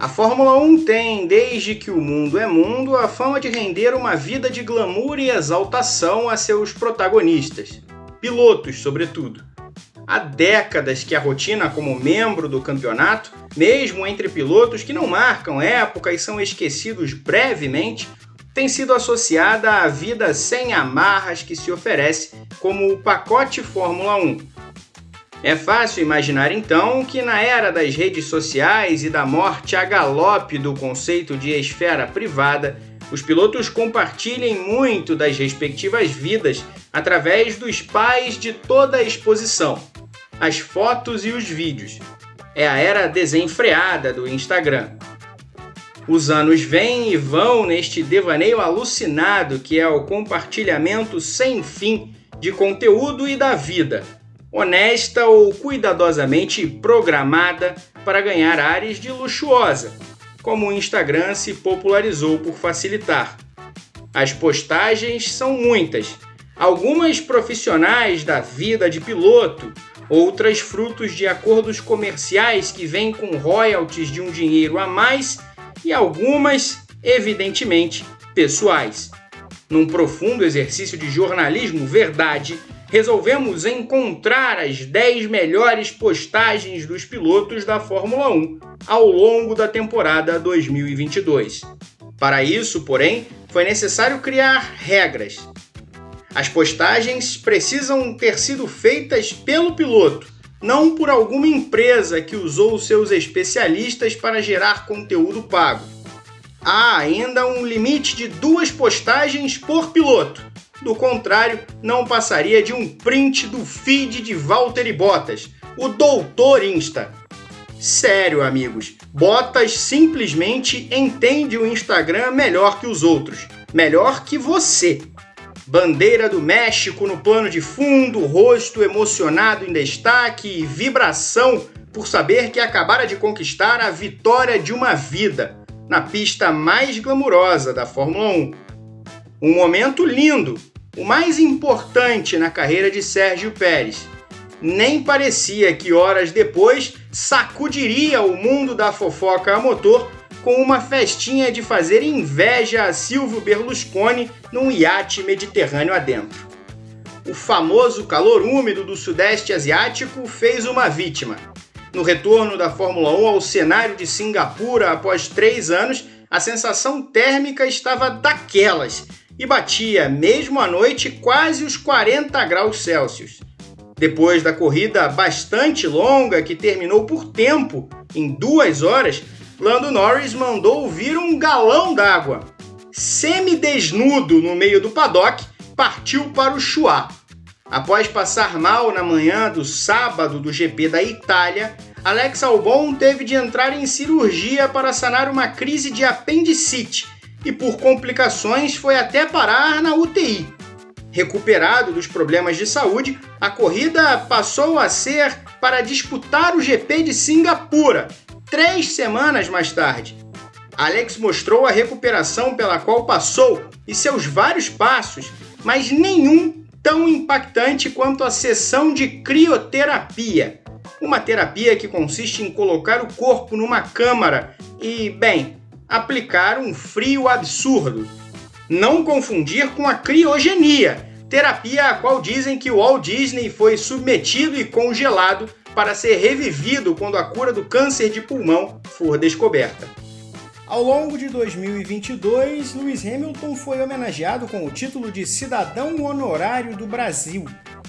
A Fórmula 1 tem, desde que o mundo é mundo, a fama de render uma vida de glamour e exaltação a seus protagonistas, pilotos, sobretudo. Há décadas que a rotina como membro do campeonato, mesmo entre pilotos que não marcam época e são esquecidos brevemente, tem sido associada à vida sem amarras que se oferece como o pacote Fórmula 1, é fácil imaginar então que na era das redes sociais e da morte a galope do conceito de esfera privada, os pilotos compartilhem muito das respectivas vidas através dos pais de toda a exposição, as fotos e os vídeos. É a era desenfreada do Instagram. Os anos vêm e vão neste devaneio alucinado que é o compartilhamento sem fim de conteúdo e da vida honesta ou cuidadosamente programada para ganhar áreas de luxuosa, como o Instagram se popularizou por facilitar. As postagens são muitas, algumas profissionais da vida de piloto, outras frutos de acordos comerciais que vêm com royalties de um dinheiro a mais e algumas, evidentemente, pessoais. Num profundo exercício de jornalismo verdade, resolvemos encontrar as 10 melhores postagens dos pilotos da Fórmula 1 ao longo da temporada 2022. Para isso, porém, foi necessário criar regras. As postagens precisam ter sido feitas pelo piloto, não por alguma empresa que usou seus especialistas para gerar conteúdo pago. Há ainda um limite de duas postagens por piloto do contrário, não passaria de um print do feed de Valtteri Bottas, o doutor Insta. Sério, amigos, Bottas simplesmente entende o Instagram melhor que os outros, melhor que você. Bandeira do México no plano de fundo, rosto emocionado em destaque e vibração por saber que acabara de conquistar a vitória de uma vida na pista mais glamurosa da Fórmula 1. Um momento lindo o mais importante na carreira de Sérgio Pérez. Nem parecia que horas depois sacudiria o mundo da fofoca a motor com uma festinha de fazer inveja a Silvio Berlusconi num iate mediterrâneo adentro. O famoso calor úmido do Sudeste Asiático fez uma vítima. No retorno da Fórmula 1 ao cenário de Singapura após três anos, a sensação térmica estava daquelas e batia, mesmo à noite, quase os 40 graus Celsius. Depois da corrida bastante longa, que terminou por tempo, em duas horas, Lando Norris mandou vir um galão d'água. Semi-desnudo no meio do paddock, partiu para o Chuá. Após passar mal na manhã do sábado do GP da Itália, Alex Albon teve de entrar em cirurgia para sanar uma crise de apendicite e por complicações foi até parar na UTI. Recuperado dos problemas de saúde, a corrida passou a ser para disputar o GP de Singapura, três semanas mais tarde. Alex mostrou a recuperação pela qual passou e seus vários passos, mas nenhum tão impactante quanto a sessão de crioterapia. Uma terapia que consiste em colocar o corpo numa câmara e, bem, aplicar um frio absurdo. Não confundir com a criogenia, terapia a qual dizem que o Walt Disney foi submetido e congelado para ser revivido quando a cura do câncer de pulmão for descoberta. Ao longo de 2022, Lewis Hamilton foi homenageado com o título de Cidadão Honorário do Brasil,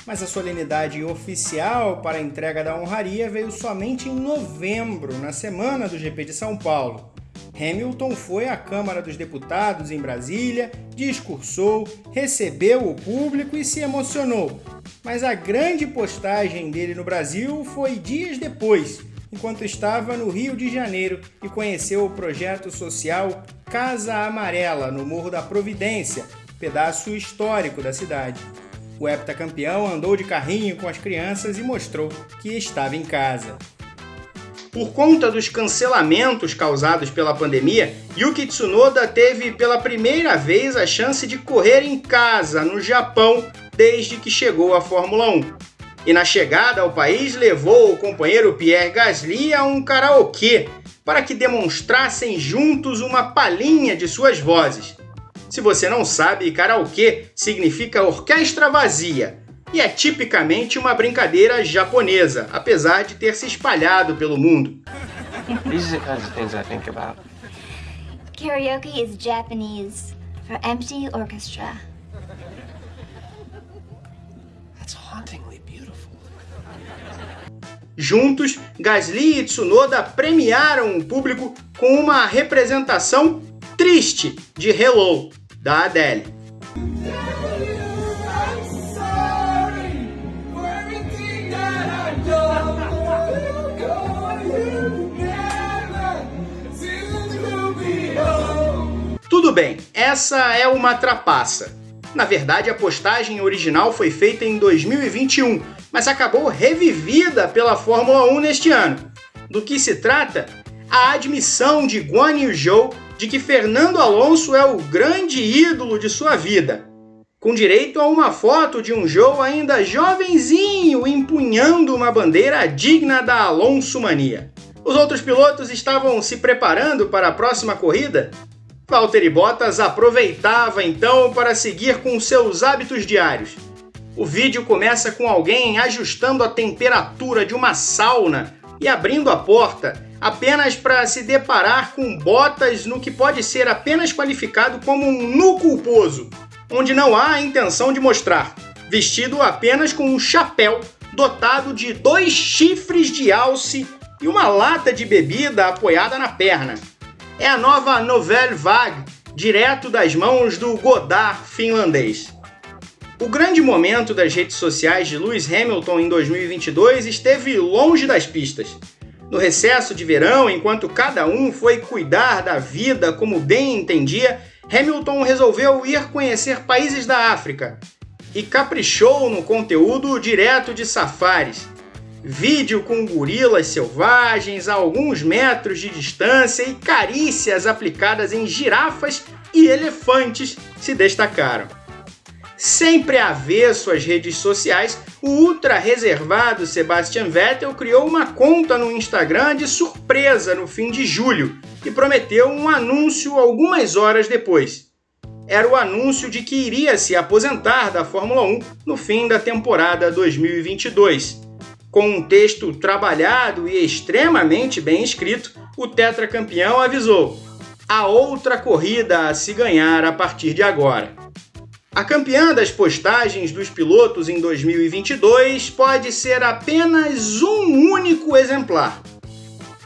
mas a solenidade oficial para a entrega da honraria veio somente em novembro, na semana do GP de São Paulo. Hamilton foi à Câmara dos Deputados em Brasília, discursou, recebeu o público e se emocionou. Mas a grande postagem dele no Brasil foi dias depois, enquanto estava no Rio de Janeiro e conheceu o projeto social Casa Amarela, no Morro da Providência, pedaço histórico da cidade. O heptacampeão andou de carrinho com as crianças e mostrou que estava em casa. Por conta dos cancelamentos causados pela pandemia, Yuki Tsunoda teve pela primeira vez a chance de correr em casa, no Japão, desde que chegou à Fórmula 1. E na chegada ao país levou o companheiro Pierre Gasly a um karaokê, para que demonstrassem juntos uma palhinha de suas vozes. Se você não sabe, karaokê significa orquestra vazia e é tipicamente uma brincadeira japonesa, apesar de ter se espalhado pelo mundo. These are the kinds of things I think about. Karaoke is Japanese for empty orchestra. That's hauntingly beautiful. Juntos, Gasly e Tsunoda premiaram o público com uma representação triste de Hello, da Adele. Tudo bem, essa é uma trapaça. Na verdade, a postagem original foi feita em 2021, mas acabou revivida pela Fórmula 1 neste ano. Do que se trata? A admissão de Guan Yu Zhou de que Fernando Alonso é o grande ídolo de sua vida, com direito a uma foto de um Zhou ainda jovenzinho empunhando uma bandeira digna da Alonso Mania. Os outros pilotos estavam se preparando para a próxima corrida Valtteri Bottas aproveitava então para seguir com seus hábitos diários. O vídeo começa com alguém ajustando a temperatura de uma sauna e abrindo a porta apenas para se deparar com Bottas no que pode ser apenas qualificado como um nu culposo, onde não há a intenção de mostrar, vestido apenas com um chapéu dotado de dois chifres de alce e uma lata de bebida apoiada na perna é a nova Nouvelle Vague, direto das mãos do Godard finlandês. O grande momento das redes sociais de Lewis Hamilton em 2022 esteve longe das pistas. No recesso de verão, enquanto cada um foi cuidar da vida como bem entendia, Hamilton resolveu ir conhecer países da África e caprichou no conteúdo direto de safaris, vídeo com gorilas selvagens a alguns metros de distância e carícias aplicadas em girafas e elefantes se destacaram. Sempre avesso às redes sociais, o ultra reservado Sebastian Vettel criou uma conta no Instagram de surpresa no fim de julho e prometeu um anúncio algumas horas depois. Era o anúncio de que iria se aposentar da Fórmula 1 no fim da temporada 2022 com um texto trabalhado e extremamente bem escrito, o tetracampeão avisou: há outra corrida a se ganhar a partir de agora. A campeã das postagens dos pilotos em 2022 pode ser apenas um único exemplar.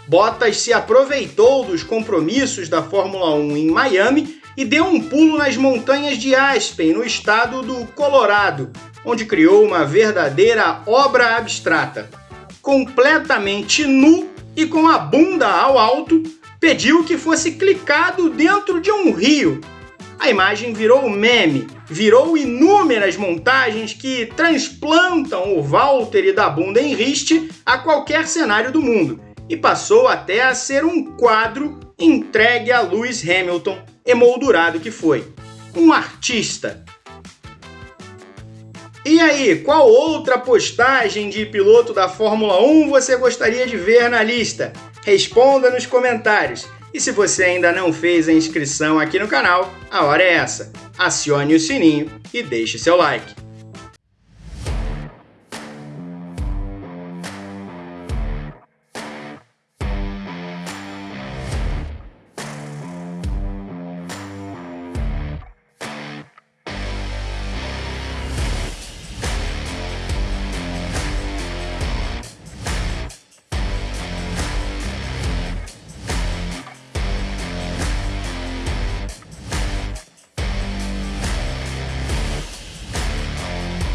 Bottas se aproveitou dos compromissos da Fórmula 1 em Miami e deu um pulo nas montanhas de Aspen, no estado do Colorado, onde criou uma verdadeira obra abstrata. Completamente nu e com a bunda ao alto, pediu que fosse clicado dentro de um rio. A imagem virou meme, virou inúmeras montagens que transplantam o Walter da bunda em riste a qualquer cenário do mundo e passou até a ser um quadro entregue a Lewis Hamilton, emoldurado que foi. Um artista, e aí, qual outra postagem de piloto da Fórmula 1 você gostaria de ver na lista? Responda nos comentários. E se você ainda não fez a inscrição aqui no canal, a hora é essa. Acione o sininho e deixe seu like.